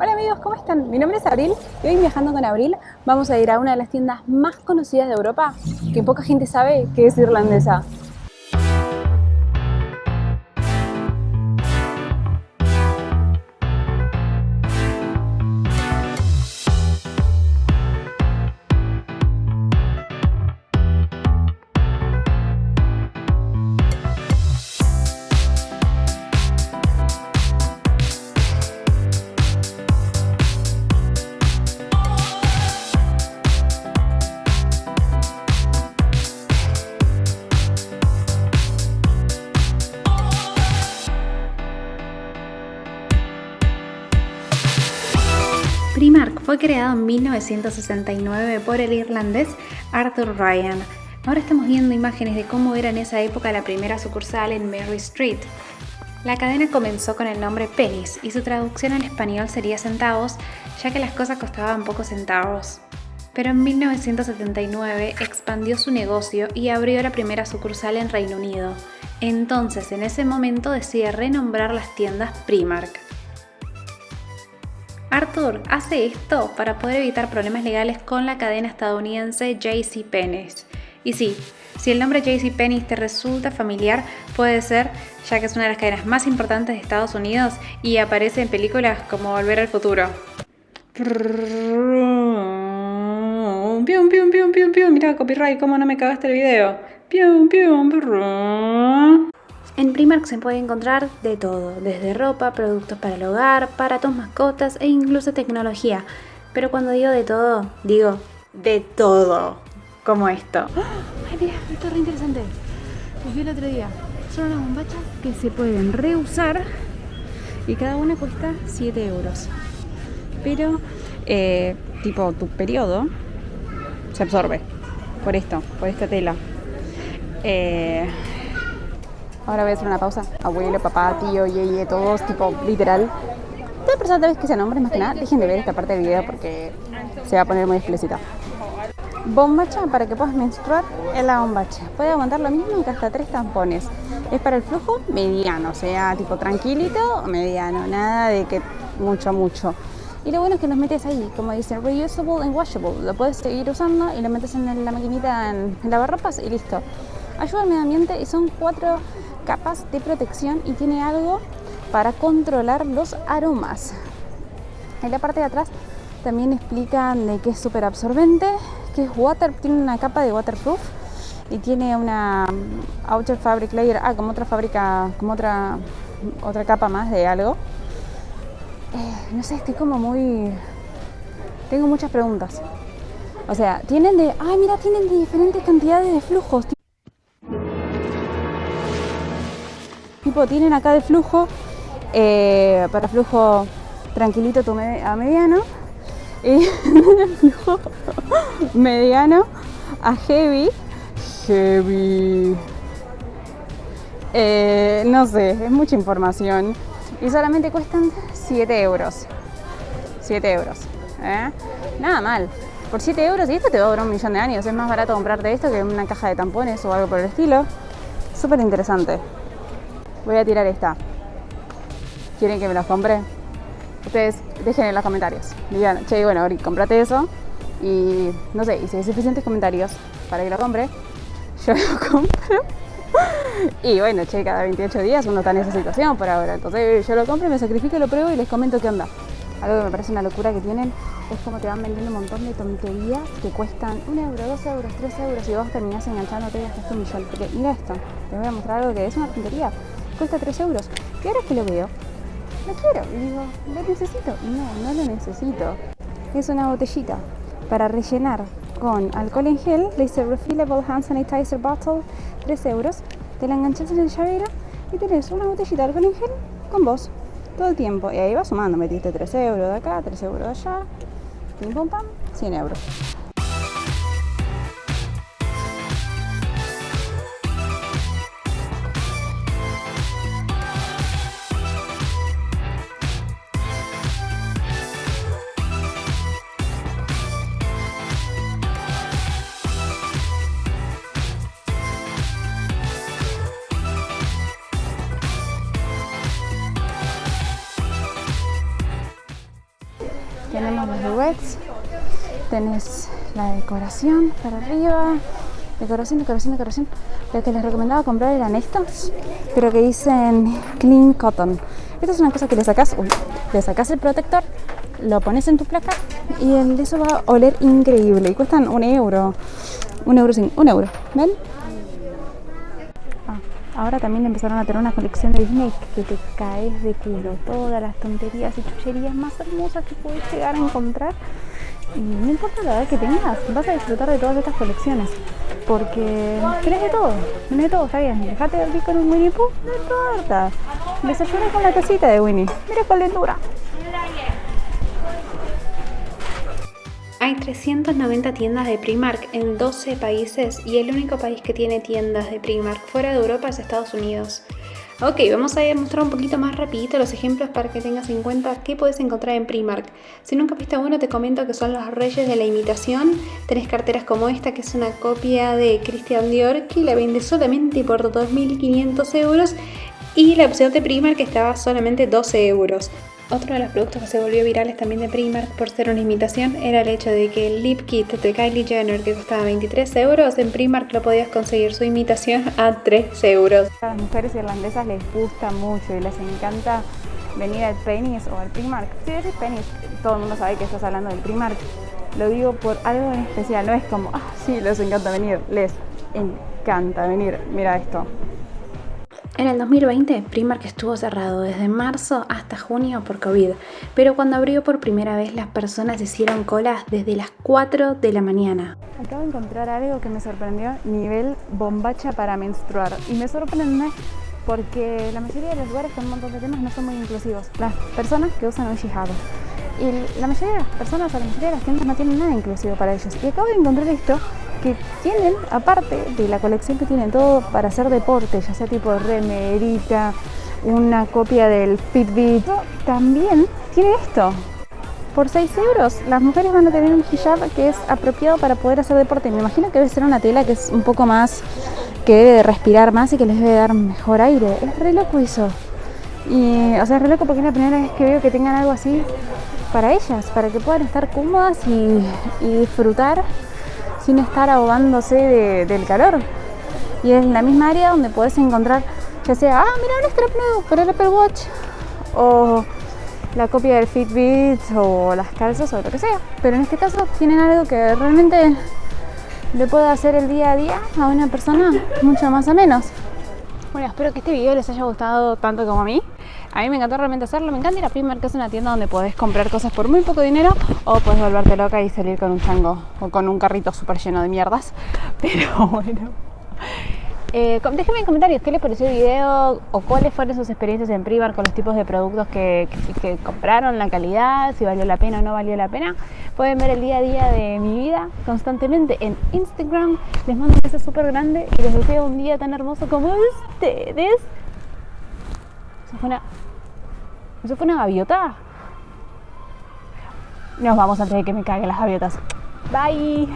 Hola amigos, ¿cómo están? Mi nombre es Abril y hoy viajando con Abril vamos a ir a una de las tiendas más conocidas de Europa que poca gente sabe que es irlandesa. Fue creado en 1969 por el irlandés Arthur Ryan. Ahora estamos viendo imágenes de cómo era en esa época la primera sucursal en Mary Street. La cadena comenzó con el nombre Pennies y su traducción al español sería centavos, ya que las cosas costaban pocos centavos. Pero en 1979 expandió su negocio y abrió la primera sucursal en Reino Unido. Entonces, en ese momento decide renombrar las tiendas Primark. Arthur hace esto para poder evitar problemas legales con la cadena estadounidense JCPenney. Y sí, si el nombre JCPenney te resulta familiar, puede ser, ya que es una de las cadenas más importantes de Estados Unidos y aparece en películas como Volver al Futuro. Pium, pium, pium, pium, pium. Mira, copyright, cómo no me cagaste el video. Pium, pium. En Primark se puede encontrar de todo, desde ropa, productos para el hogar, para tus mascotas e incluso tecnología. Pero cuando digo de todo, digo de todo, como esto. Ay, mira, esto es re interesante. Los vi el otro día. Son unas bombachas que se pueden reusar y cada una cuesta 7 euros. Pero, eh, tipo, tu periodo se absorbe por esto, por esta tela. Eh, Ahora voy a hacer una pausa. Abuelo, papá, tío, yeye, todos, tipo, literal. Toda persona vez que sean hombres, más que nada, dejen de ver esta parte del video porque se va a poner muy explícita. Bombacha para que puedas menstruar en la bombacha. Puede aguantar lo mismo que hasta tres tampones. Es para el flujo mediano, sea, tipo tranquilito o mediano. Nada de que mucho, mucho. Y lo bueno es que los metes ahí, como dice, reusable and washable. Lo puedes seguir usando y lo metes en la maquinita en lavarropas y listo. Ayuda al medio ambiente y son cuatro capas de protección y tiene algo para controlar los aromas. En la parte de atrás también explican de que es súper absorbente, que es water, tiene una capa de waterproof y tiene una mm, outer fabric layer, ah, como otra fábrica, como otra otra capa más de algo. Eh, no sé, estoy como muy... Tengo muchas preguntas. O sea, tienen de... Ay, mira, tienen de diferentes cantidades de flujos. Tienen acá de flujo eh, para flujo tranquilito a mediano y flujo mediano a heavy. Heavy. Eh, no sé es mucha información. Y solamente cuestan 7 euros. 7 euros ¿eh? nada mal. Por 7 euros y esto te va a durar un millón de años. Es más barato comprarte esto que una caja de tampones o algo por el estilo. Súper interesante Voy a tirar esta. ¿Quieren que me las compre? Ustedes dejen en los comentarios. Digan, che, bueno, Ori, comprate eso. Y no sé, y si hay suficientes comentarios para que lo compre, yo lo compro. y bueno, che, cada 28 días uno está en esa situación por ahora. Entonces yo lo compro, me sacrifico, lo pruebo y les comento qué onda. Algo que me parece una locura que tienen es como te van vendiendo un montón de tonterías que cuestan 1 euro, 2 euros, 3 euros y vos terminás enganchándote hasta un millón. Porque mira esto, te voy a mostrar algo que es una tontería cuesta 3 euros. Y ahora que lo veo, lo quiero. Y digo, ¿lo necesito? No, no lo necesito. Es una botellita para rellenar con alcohol en gel. Le dice Refillable Hand Sanitizer Bottle, 3 euros. Te la enganchas en el llavero y tenés una botellita de alcohol en gel con vos todo el tiempo. Y ahí va sumando, metiste 3 euros de acá, 3 euros de allá, pim pum pam, 100 euros. Tenemos los duets, tenés la decoración para arriba, decoración, decoración, decoración. Lo que les recomendaba comprar eran estos, pero que dicen Clean Cotton. Esta es una cosa que le sacas, uy, le sacas el protector, lo pones en tu placa y el, eso va a oler increíble y cuestan un euro, un euro sin, un euro, ¿ven? Ah, ahora también empezaron a tener una colección de Disney que te caes de culo, todas las tonterías y chucherías más hermosas que puedes llegar a encontrar. Y no importa la edad que tengas, vas a disfrutar de todas estas colecciones. Porque tenés de todo, tenés de todo, está bien. Dejate de con un Winnie Pooh, no importa. Desayuné con la casita de Winnie. Mira cuál lindura. Hay 390 tiendas de Primark en 12 países y el único país que tiene tiendas de Primark fuera de Europa es Estados Unidos. Ok, vamos a mostrar un poquito más rapidito los ejemplos para que tengas en cuenta qué puedes encontrar en Primark. Si nunca viste uno, te comento que son los reyes de la imitación. Tenés carteras como esta, que es una copia de Christian Dior, que la vende solamente por 2.500 euros. Y la opción de Primark que estaba solamente 12 euros. Otro de los productos que se volvió virales también de Primark por ser una imitación era el hecho de que el lip kit de Kylie Jenner que costaba 23 euros, en Primark lo podías conseguir su imitación a 3 euros. A las mujeres irlandesas les gusta mucho y les encanta venir al Penny's o al Primark. Si decís Penny's, todo el mundo sabe que estás hablando del Primark. Lo digo por algo en especial, no es como, ah, sí, les encanta venir, les encanta venir. Mira esto. En el 2020, Primark estuvo cerrado desde marzo hasta junio por COVID, pero cuando abrió por primera vez las personas hicieron colas desde las 4 de la mañana. Acabo de encontrar algo que me sorprendió, nivel bombacha para menstruar. Y me sorprende porque la mayoría de los lugares con un montón de temas no son muy inclusivos. Las personas que usan un hijab. Y la mayoría de las personas o la mayoría de las tiendas no tienen nada inclusivo para ellos. Y acabo de encontrar esto que tienen, aparte de la colección que tienen todo para hacer deporte, ya sea tipo remerita, una copia del Fitbit, también tiene esto. Por 6 euros las mujeres van a tener un hijab que es apropiado para poder hacer deporte. Me imagino que debe ser una tela que es un poco más, que debe de respirar más y que les debe dar mejor aire. Es re loco eso. Y, o sea, es re loco porque es la primera vez que veo que tengan algo así para ellas, para que puedan estar cómodas y disfrutar sin estar ahogándose del calor. Y es la misma área donde puedes encontrar, ya sea, ah, mira un strap nuevo para el Apple Watch, o la copia del Fitbit, o las calzas, o lo que sea. Pero en este caso tienen algo que realmente le puede hacer el día a día a una persona mucho más o menos. Bueno, espero que este video les haya gustado tanto como a mí. A mí me encantó realmente hacerlo. Me encanta ir a Primark, que es una tienda donde podés comprar cosas por muy poco dinero o puedes volverte loca y salir con un chango o con un carrito súper lleno de mierdas. Pero bueno. Eh, déjenme en comentarios qué les pareció el video o cuáles fueron sus experiencias en Primark con los tipos de productos que, compraron, la calidad, si valió la pena o no valió la pena. Pueden ver el día a día de mi vida constantemente en Instagram. Les mando un beso súper grande y les deseo un día tan hermoso como ustedes. Eso fue una, eso fue una gaviota. Nos vamos antes de que me caguen las gaviotas. Bye.